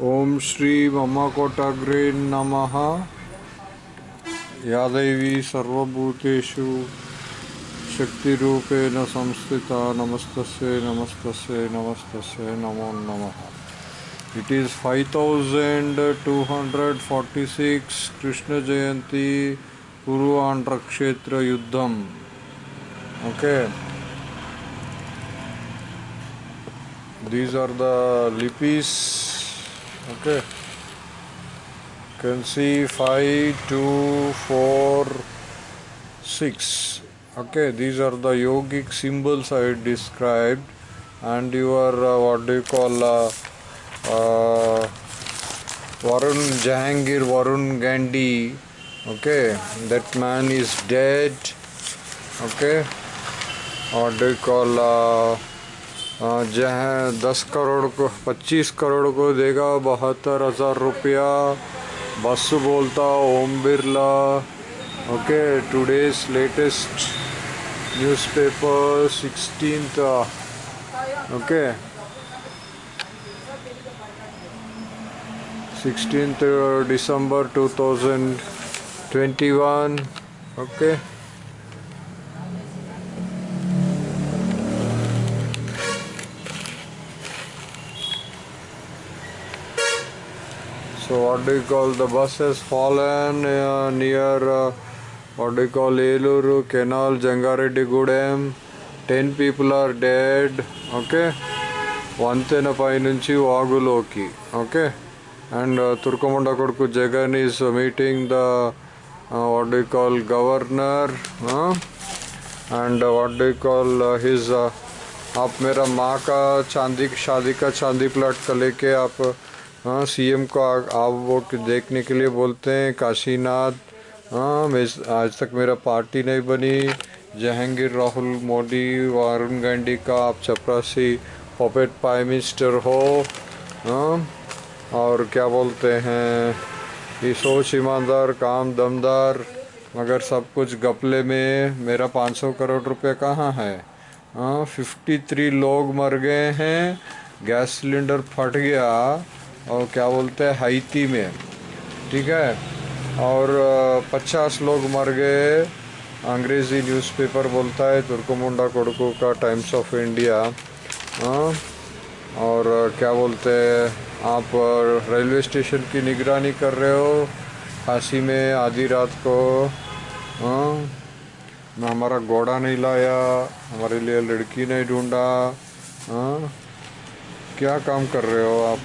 ओम श्री ममकोटग्रे नम। यादवी सर्वूतेषु शक्ति संस्थित नमस्त नमस्त नमस्त नमो नम। It is five thousand two hundred forty six Krishna Jayanti पूर्वांध्र क्षेत्र युद्धम ओके दीज आर द लिपीज़ Okay. Can see 5, 2, 4, 6. Okay, these are the yogic symbols I described, and your uh, what do you call uh, uh, Varun Jahangir Varun Gandhi. Okay, that man is dead. Okay, what do you call uh, जहाँ दस करोड़ को, पच्चीस करोड़ को देगा, बहत्तर हज़ार रुपया। बस बोलता, Om Birla. Okay today's latest newspaper sixteen okay. Sixteen December two thousand twenty one okay. what do you call the bus has fallen uh, near uh, what do you call Eluru Canal Jangareddy Gudem. Ten people are dead. Okay. వంతెన పైనుంచి వాగులోకి okay and తుర్కముండ కొడుకు Jagan is meeting the what do call governor and what do call his आप मेरा माँ का चांदी शादी का चांदी प्लाट का लेके आप हाँ सीएम को आप वो देखने के लिए बोलते हैं, काशीनाथ। हाँ आज तक मेरा पार्टी नहीं बनी। जहांगीर, राहुल मोदी वरुण गांधी का आप चपरासी पॉपेट प्राइम मिनिस्टर हो। हाँ और क्या बोलते हैं? ये सोच ईमानदार, काम दमदार, मगर सब कुछ गपले में। मेरा 500 करोड़ रुपए कहाँ है? हाँ फिफ्टी थ्री लोग मर गए हैं। गैस सिलेंडर फट गया। और क्या बोलते हैं हाइती में। ठीक है? और पचास लोग मर गए। अंग्रेज़ी न्यूज़पेपर बोलता है तुर्कमुंडा कोडकू का टाइम्स ऑफ़ इंडिया। हाँ और क्या बोलते हैं, आप रेलवे स्टेशन की निगरानी कर रहे हो काशी में, आधी रात को। मैं हमारा घोड़ा नहीं लाया, हमारे लिए लड़की नहीं ढूंढा। क्या काम कर रहे हो आप?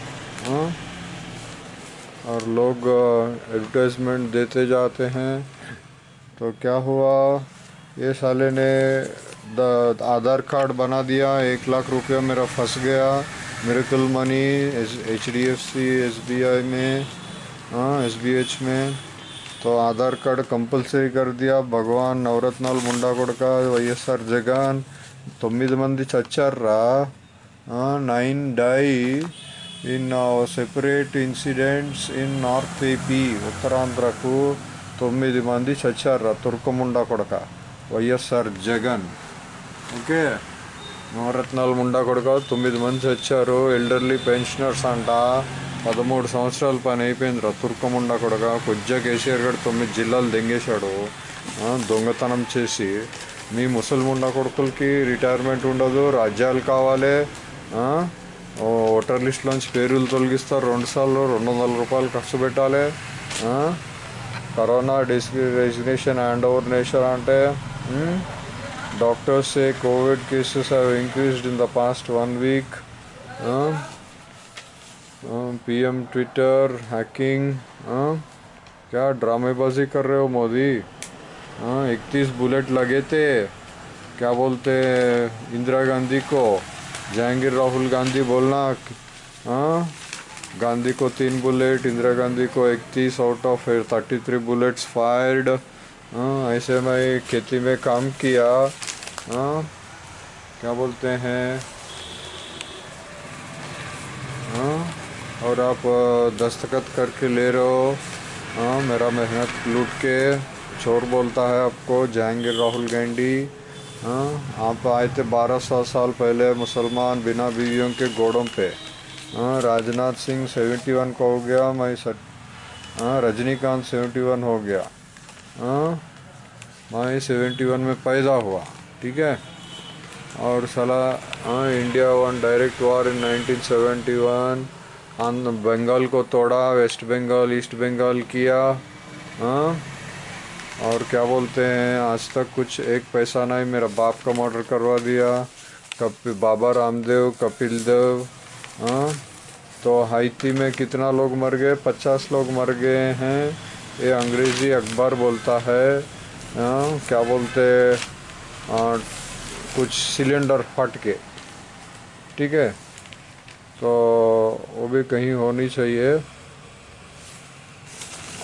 हाँ और लोग एडवर्टाइजमेंट देते जाते हैं तो क्या हुआ ये साले ने द आधार कार्ड बना दिया एक लाख रुपया मेरा फंस गया miracle money H D F C S B I में हाँ एस बी एच में तो आधार कार्ड कंपलसरी कर दिया భగవాన్ నవరత్నాలు ముండా కొడక వైఎస్ఆర్ జగన్ తొమ్మిది మంది చచ్చారా nine die In separate incidents in north AP ఉత్తరాంధ్రకు తొమ్మిది మంది చచ్చారు తుర్కముండా కొడక. వైఎస్ఆర్ జగన్. ఓకే? నవరత్నాల ముండా కొడక తొమ్మిది మంది చచ్చారు. ఎల్డర్లీ పెన్షనర్స్ అంట. పదమూడు సంవత్సరాల పని అయిపోయిందిరా. తుర్కముండా కొడక. కొద్దిగా కేసీఆర్ గారు తొమ్మిది జిల్లాలు దెంగేశాడు. దొంగతనం చేసి. మీ ముసలిముండా కొడుకులకి రిటైర్మెంట్ ఉండదు. రాజ్యాలు కావాలి. ఓటర్ లిస్ట్లోంచి పేర్లు తొలగిస్తారు రెండు సార్లు రెండు వందల రూపాయలు ఖర్చు పెట్టాలి ఆ, corona this resignation hand over nation అంటే um, Doctors say COVID cases have increased in the past one week. Uh, uh, PM Twitter hacking. Uh, क्या ड्रामेबाजी कर रहे हो मोदी हाँ इकतीस बुलेट लगे थे क्या बोलते इंदिरा गांधी को जहांगीर राहुल गांधी बोलना हाँ? गांधी को तीन बुलेट, इंदिरा गांधी को इकतीस out of thirty three bullets fired ऐसे मैं खेती में काम किया। हाँ क्या बोलते हैं? हाँ और आप दस्तखत करके ले रहे हो। हाँ मेरा मेहनत लूट के, चोर बोलता है आपको जहांगीर राहुल गांधी। हाँ आप आए थे बारह सौ साल पहले मुसलमान बिना बीवियों के घोड़ों पे। हाँ राजनाथ सिंह सेवेंटी वन का हो गया, मैं सट हाँ रजनीकांत सेवेंटी वन हो गया। हाँ मैं सेवेंटी वन में पैदा हुआ, ठीक है? और साला हाँ India won direct war in nineteen seventy one Bengal को तोड़ा, वेस्ट बंगाल, ईस्ट बंगाल किया हाँ। और क्या बोलते हैं आज तक कुछ एक पैसा नहीं मेरा बाप का मर्डर करवा दिया। कपिल बाबा रामदेव कपिल देव हाँ? तो हाइती में कितना लोग मर गए? पचास लोग मर गए हैं। ये अंग्रेज़ी अखबार बोलता है हाँ? क्या बोलते आ, कुछ सिलेंडर फट के ठीक है? तो वो भी कहीं होनी चाहिए।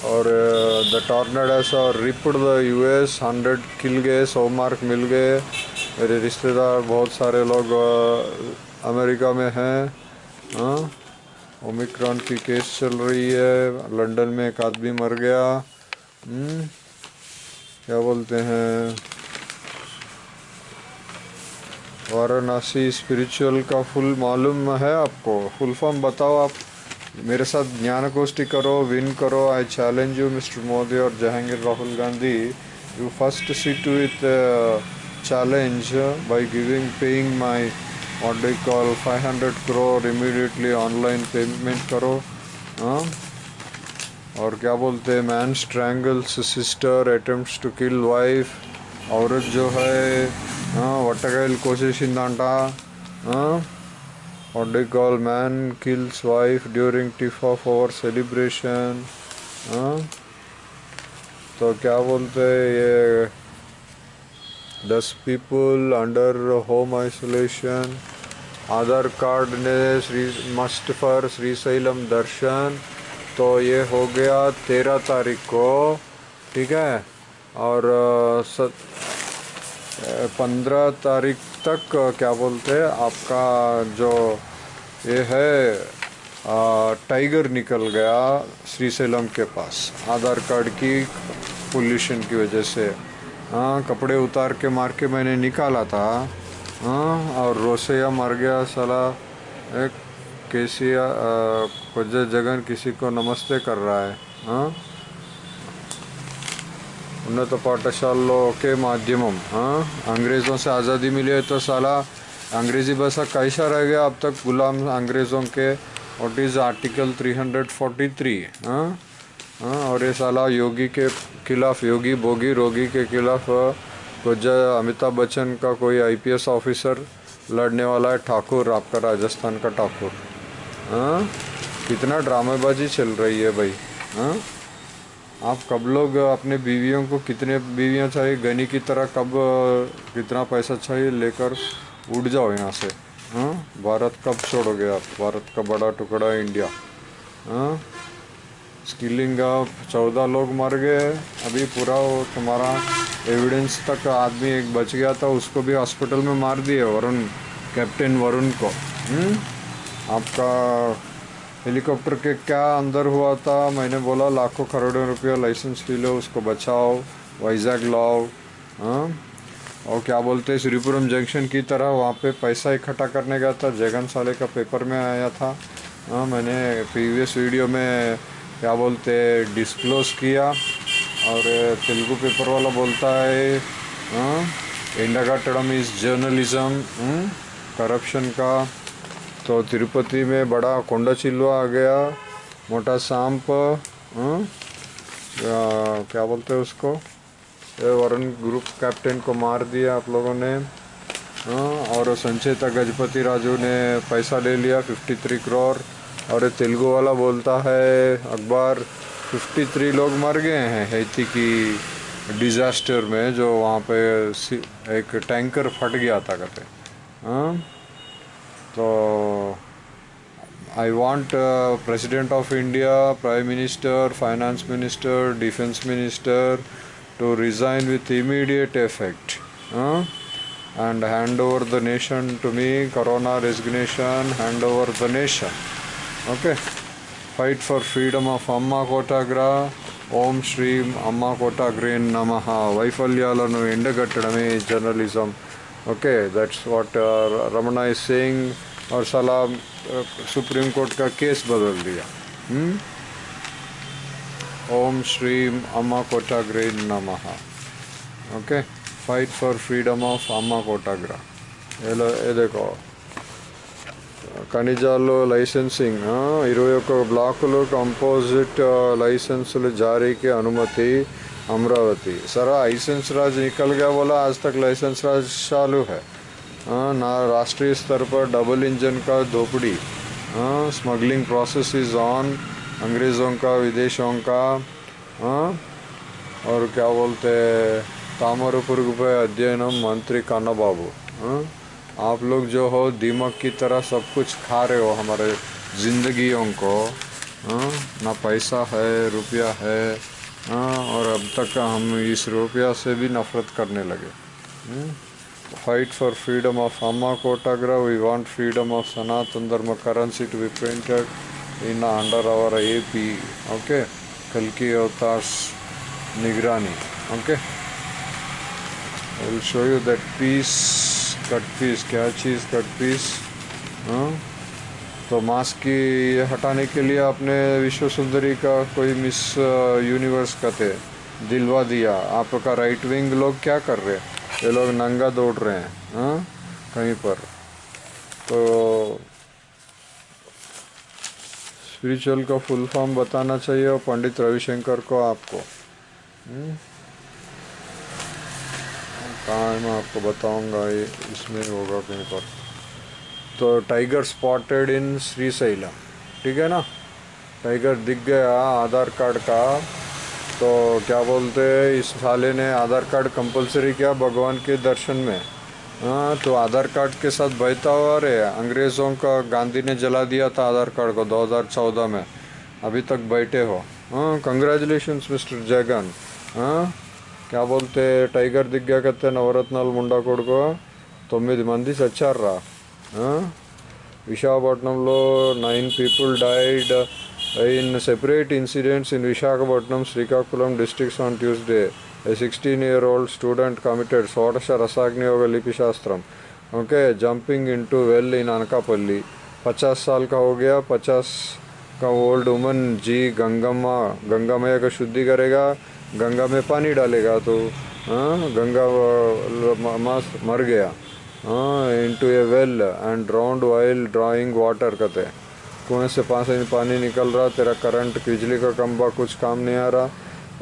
और द टॉर्नेडोस और ripped the US hundred kill गए सौ मार्क मिल गए। मेरे रिश्तेदार बहुत सारे लोग अमेरिका में हैं हाँ ओमिक्रॉन की केस चल रही है लंदन में एक आदमी मर गया हम्म, क्या बोलते हैं? वाराणसी स्पिरिचुअल का फुल मालूम है आपको? फुल फॉर्म बताओ आप। मेरे साथ ज्ञान गोष्ठी करो, विन करो। I challenge you mister Modi और Jahangir Rahul Gandhi you first see to it challenge by giving paying my what call 500 crore immediately online payment करो। हाँ? और क्या बोलते हैं? Man strangles sister attempts to kill wife औरत जो है हाँ, वटकायल कोशिश इंदा हाँ? What man kills wife during of our celebration. हाँ तो क्या बोलते हैं ये? दस people under home isolation Aadhaar card ने श्री मस्ट फॉर श्रीशैलम दर्शन तो ये हो गया तेरह तारीख को, ठीक है? और पंद्रह तारीख तक क्या बोलते हैं, आपका जो ये है टाइगर निकल गया श्रीशैलम के पास। आधार कार्ड की पोल्यूशन की वजह से। हाँ कपड़े उतार के मार के मैंने निकाला था। हाँ और रोसैया मर गया साला। एक कुछ जगन किसी को नमस्ते कर रहा है। हाँ उन्नत पाठशालों के माध्यम हाँ? अंग्रेज़ों से आज़ादी मिली है तो साला अंग्रेज़ी भाषा कैसा रह गया? अब तक गुलाम अंग्रेज़ों के वॉट इज़ आर्टिकल 343 हाँ? और ये साला योगी के खिलाफ, योगी भोगी रोगी के खिलाफ कुछ अमिताभ बच्चन का कोई आईपीएस ऑफिसर लड़ने वाला है, ठाकुर, आपका राजस्थान का ठाकुर हाँ? कितना ड्रामेबाजी चल रही है भाई हाँ? आप कब लोग अपने बीवियों को कितने बीवियाँ चाहिए? गनी की तरह कब कितना पैसा चाहिए लेकर उड़ जाओ यहाँ से? हाँ? भारत कब छोड़ोगे आप? भारत का बड़ा टुकड़ा इंडिया। हाँ? स्किलिंग अप चौदह लोग मर गए अभी पूरा तुम्हारा एविडेंस तक आदमी एक बच गया था, उसको भी हॉस्पिटल में मार दिए वरुण कैप्टन वरुण को। हुँ? आपका हेलीकॉप्टर के क्या अंदर हुआ था? मैंने बोला, लाखों करोड़ों रुपया लाइसेंस फ़ी लो, उसको बचाओ वाइजैग लाओ हाँ? और क्या बोलते हैं श्रीपुरम जंक्शन की तरह वहाँ पे पैसा इकट्ठा करने गया था। जगन साले का पेपर में आया था। हाँ मैंने प्रीवियस वीडियो में क्या बोलते डिस्क्लोज किया। और तेलुगु पेपर वाला बोलता है इंडा टर्म इज़ जर्नलिज्म करप्शन का तो तिरुपति में बड़ा कोंडा चिल्वा आ गया, मोटा सांप क्या बोलते हैं उसको? वरुण ग्रुप कैप्टन को मार दिया आप लोगों ने और संचेता गजपति राजू ने पैसा ले लिया 53 करोड़ और तेलुगु वाला बोलता है अखबार 53 लोग मर गए हैं हैती की डिज़ास्टर में, जो वहाँ पे एक टैंकर फट गया था, कहते हाँ? So I want uh, President of India, Prime Minister, Finance Minister, Defense Minister to resign with immediate effect uh, and hand over the nation to me, Corona resignation, hand over the nation. Okay. Fight for freedom of Amma Kotagra. ఓం శ్రీం అమ్మ కోట గ్రీన్ నమ వైఫల్యాలను ఎండగట్టడమే journalism okay that's what Ramana is saying और साला supreme court का case बदल दिया हम्म ओम श्रीम अम्मा कोटाग्रे नमः okay fight for freedom of अम्मा कोटाग्रा ये देखो ఖనిజాల్లో లైసెన్సింగ్ ఇరవై ఒక్క బ్లాకులు कंपोजिट लाइसेंस जारी की अनुमति अमरावती। सर लाइसेंस राज निकल गया बोला आज तक लाइसेंस राज चालू है। आ, ना राष्ट्रीय स्तर पर डबल इंजन का धोपड़ी स्मगलिंग प्रोसेस इज़ ऑन अंग्रेज़ों का विदेशों का। आ, और क्या बोलते तामरपुर पे अध्ययनम मंत्री काना बाबू आप लोग जो हो दीमक की तरह सब कुछ खा रहे हो हमारे ज़िंदगियों को। हाँ ना पैसा है रुपया है हाँ और अब तक हम इस रुपया से भी नफ़रत करने लगे। Fight for freedom of Amma कोटाग्रा we want freedom of Sanatan Dharma currency to be printed in under our A P okay कल की अवतार निगरानी okay I will show you that piece cut piece क्या चीज़ कट पीस हाँ तो mask की हटाने के लिए आपने विश्व सुंदरी का कोई मिस यूनिवर्स का थे? दिलवा दिया। आपका राइट विंग लोग क्या कर रहे हैं? ये लोग नंगा दौड़ रहे हैं हाँ? कहीं पर। तो स्पिरिचुअल का फुल फॉर्म बताना चाहिए और पंडित रविशंकर को आपको। हम्म? कहाँ मैं आपको बताऊँगा, ये इसमें होगा कहीं पर। तो tiger spotted in Srisailam ठीक है ना टाइगर दिख गया आधार कार्ड का तो क्या बोलते इस साले ने आधार कार्ड कंपलसरी किया भगवान के दर्शन में हाँ तो आधार कार्ड के साथ बहता हुआ रे अंग्रेज़ों का गांधी ने जला दिया था आधार कार्ड को 2014 में अभी तक बैठे हो हाँ कंग्रेचुलेशन मिस्टर जगन हाँ क्या बोलते టైగర్ దిగ్గాకత్తే నవరత్నాలు ముండా కొడుకు తొమ్మిది మంది చచ్చారా విశాఖపట్నంలో nine people died in separate incidents in Visakhapatnam Srikakulam districts on Tuesday a sixteen year old student committed షోడశ रसाग्नियोग लिपि शास्त्रम okay jumping into well in Anakapalli पचास साल का हो गया पचास का ओल्ड वुमन जी गंगम्मा गंगा मैया का शुद्धि करेगा गंगा में पानी डालेगा तो हाँ गंगा मर गया into a well and drowned while drawing water कहते हैं। कुएँ से पास पानी निकल रहा, तेरा करंट बिजली का कम्बा कुछ काम नहीं आ रहा।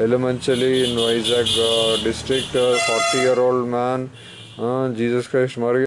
एलिमेंचली in Vizag district forty year old man Jesus Christ मर